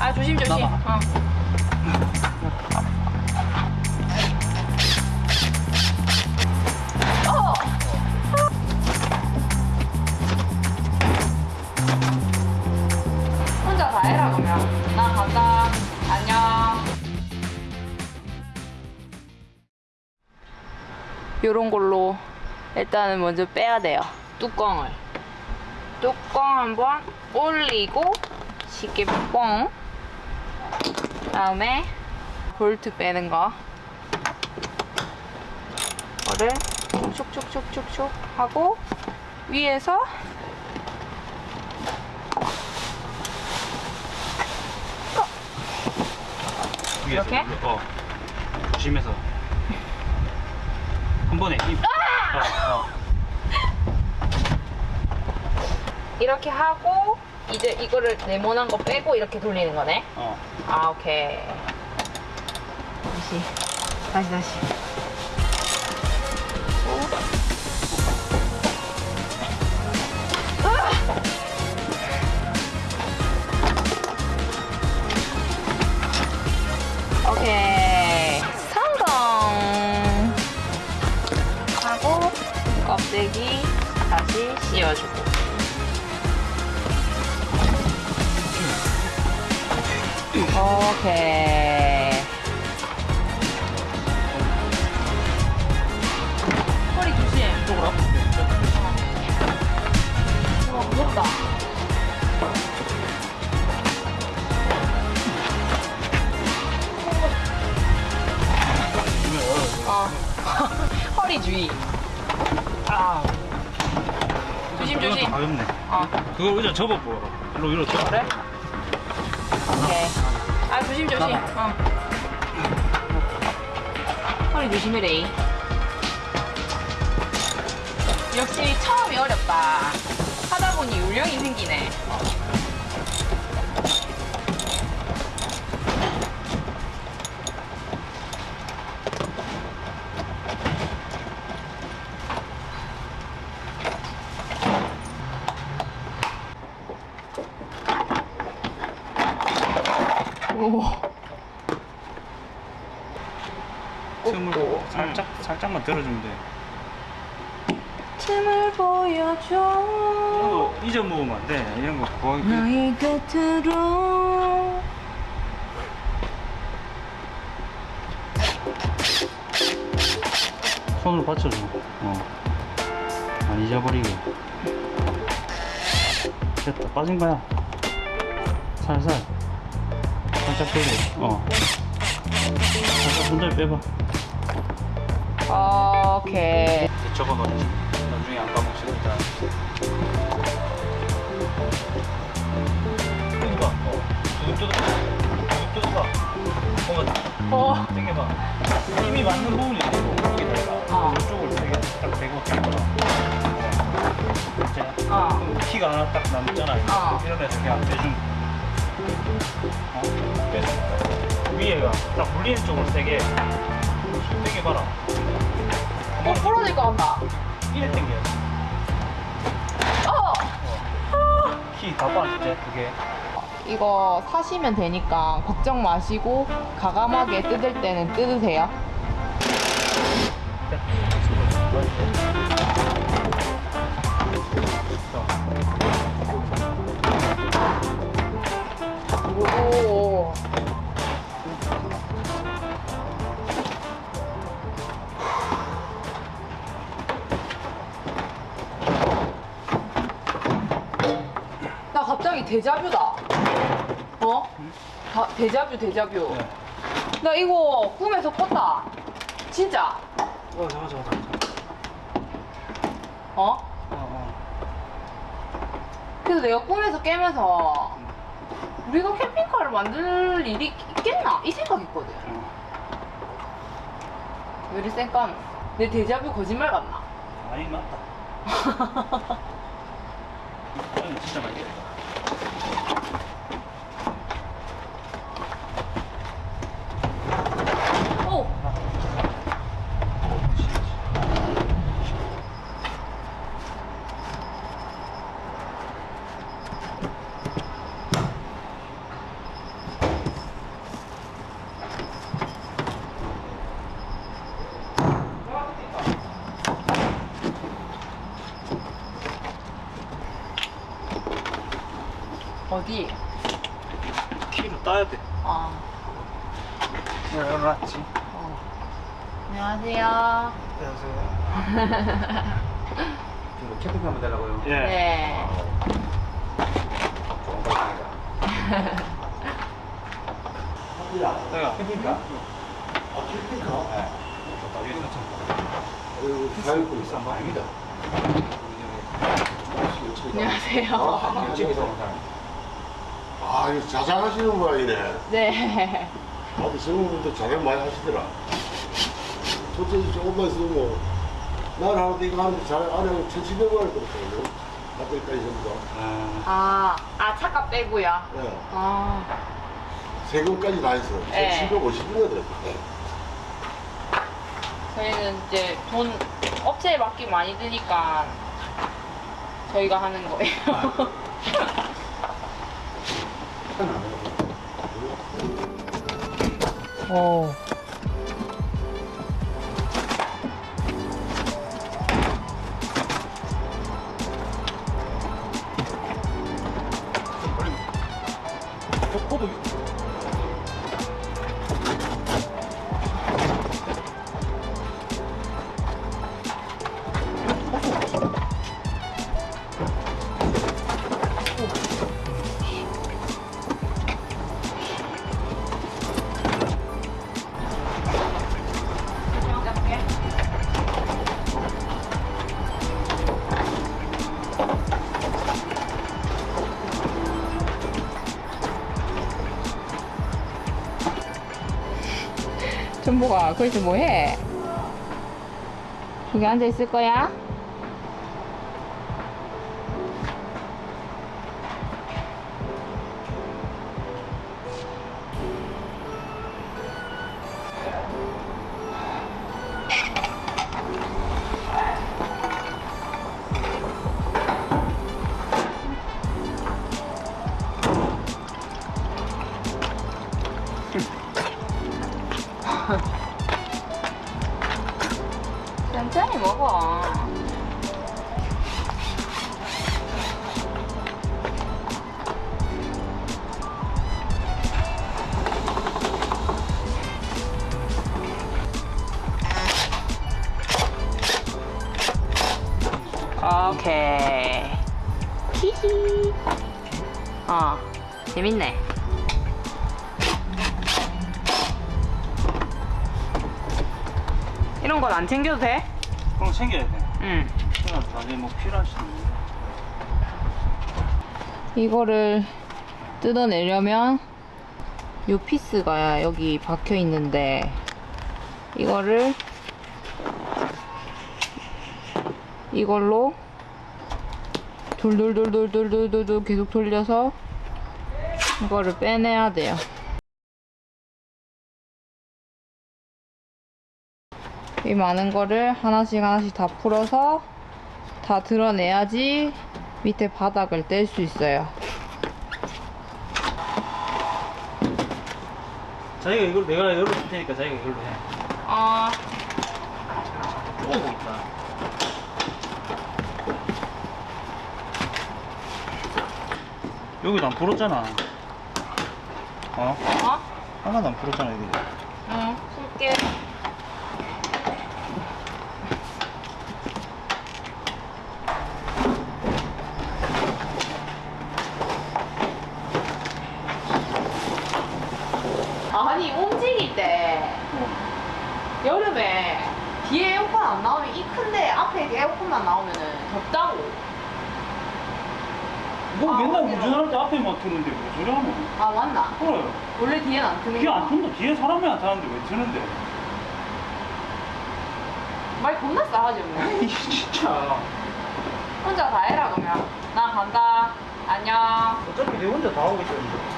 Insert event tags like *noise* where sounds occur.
아 조심 조심. 나가. 어. 어. 혼자 다 해라 그러면. 나 간다. 안녕. 요런 걸로 일단은 먼저 빼야 돼요. 뚜껑을. 뚜껑 한번 올리고 쉽게 뻥. 다음에 볼트 빼는 거. 거를 촉촉촉촉촉 하고 위에서 위에서 이렇게? 어. 조심해서. 한 번에 힘. 어, 어. 이렇게 하고 이제 이거를 네모난 거 빼고 이렇게 돌리는 거네. 어. 아 오케이. 다시 다시 다시. 오케이 성공 하고 껍데기 다시 씌워주고 오케이 허리 조심 이쪽으로. 어 무섭다 어 허리 주의 아. 조심 조심 가볍네. 어 그거 의자 접어 보라. 일로 일로 접어. 그래? 오케이. 아 조심 조심. 어. 허리 조심해래. 역시 처음이 어렵다. 하다 보니 요령이 생기네. 오. 틈을 살짝 살짝만 들어주면 돼. 틈을 보여줘. 이런 거 잊어먹으면 안 돼. 이런 거 거의 그 나의 곁으로. 손으로 받쳐줘. 어. 안 잊어버리게. 됐다. 빠진 거야. 살살. 살짝 빼고. 어. 살짝 손잡이 빼봐. 오케이. 접어버리지. 나중에 안 까먹으니까. 뜯어봐. 어. 뜯어, 뜯어. 뜯어봐. 뭔가 어. 당겨봐. 힘이 맞는 부분이 있고, 여기다가. 어. 이쪽을 되게 딱 대고. 어. 이제 어. 키가 하나 딱 남잖아. 어. 이런 데서 그냥 대중. 어? 뺐어. 위에가 딱 물리는 쪽으로 세게. 당겨봐라. 어, 부러질 것 같다. 이래 당겨. 어! 키다 빠졌지, 그게. 이거 사시면 되니까 걱정 마시고 가감하게 뜯을 때는 뜯으세요. 데자뷰다. 어? 다, 데자뷰, 데자뷰. 네. 나 이거 꿈에서 꿨다. 진짜. 어, 잠깐, 잠깐, 잠깐. 어? 어, 어. 그래서 내가 꿈에서 깨면서 우리가 캠핑카를 만들 일이 있겠나? 이 생각했거든. 어. 왜 이리 쌩까노? 내 데자뷰 거짓말 같나? 아니, 맞다. *laughs* 진짜 맛있겠다. 오! 어디? 키로 따야 돼. 아, 열어놨지. 어. 안녕하세요. 안녕하세요. 지금 캠핑 가면 되라고요? 예. 네. 좋은 방송이다. 내가 캠핑카? 아, 캠핑카? 네. 가을고 있어. 아닙니다. 안녕하세요. 집에서 온 사람. 아, 이거 자장하시는 모양이네. 네. 나도 성우분도 자장 많이 하시더라. 소재지 조금만 쓰고, 나는 하는데 이거 하는데 자장 안에 1,700원 들었거든요. 배터리까지 전부 다. 아, 아, 아, 차값 빼고요. 예. 아, 세금까지 다 해서 네. 1,750원이 들었어요. 저희는 이제 돈 업체에 맡기 많이 드니까 저희가 하는 거예요. *laughs* 오. 코도 전보가 거기서 뭐해? 여기 앉아 있을 거야? 재밌네. 이런 건 안 챙겨도 돼? 그럼 챙겨야 돼. 응. 그냥 나중에 뭐 필요하시면. 이거를 뜯어내려면 요 피스가 여기 박혀 있는데 이거를 이걸로 돌돌돌돌돌돌돌 계속 돌려서 이거를 빼내야 돼요. 이 많은 거를 하나씩 하나씩 다 풀어서 다 드러내야지 밑에 바닥을 뗄 수 있어요. 자기가 이걸 내가 열어줄 테니까 자기가 이걸로 해. 아, 쪼고 있다. 여기도 안 풀었잖아. 어? 어? 하나도 안 풀었잖아, 여기. 응, 쓸게. 아니, 움직일 때 여름에 뒤에 에어컨 안 나오면 이 큰데 앞에 에어컨만 나오면 덥다고. 뭐 아, 맨날. 운전할 때 앞에만 트는데 뭐 소리 하노? 아, 맞나? 그래. 원래 뒤에는 안 트는 뒤에 안 거. 튼다. 뒤에 사람이 안 타는데 왜 트는데? 말 겁나 싸가지 없네. *laughs* 진짜. 혼자 다 해라, 그러면. 나 간다. 안녕. 어차피 내 혼자 다 하고 있었는데.